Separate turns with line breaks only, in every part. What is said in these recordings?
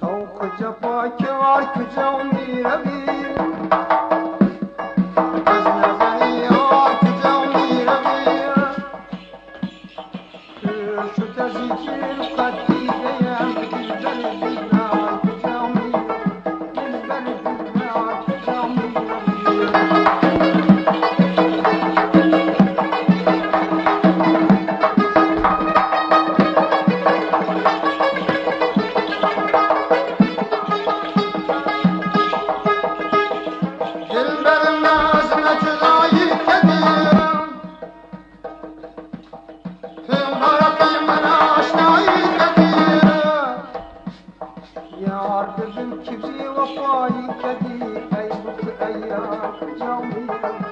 Şavkı cepa kâr kücam bir gente é era o padrinho. Artırdım kimseye vefayı dedi Ey mutlu eyyam camiye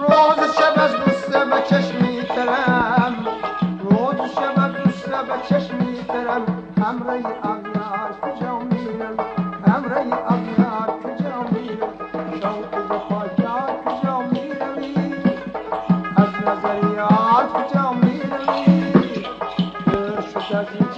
روز شب از دوسته به چشم میترم. روز شب از دوسته به چشم میترم. همره اغیار کجا میرم؟ همره اغیار کجا میرم؟ شوق به خواجار کجا از نظر یار کجا می‌روی؟ دور شد